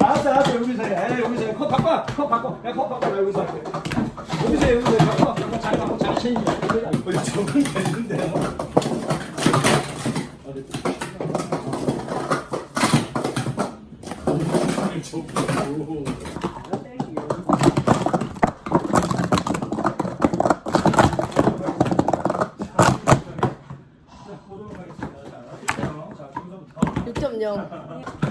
알았어 알았어. 여기서 해 여기서 컵 바꿔. 컵 바꿔. 야컵 바꿔. 나 여기서 할게 여기서 해, 여기서 해. 바꿔 바꿔. 잘 바꿔. 잘 챙겨 어이 저건 되는데? 6.0.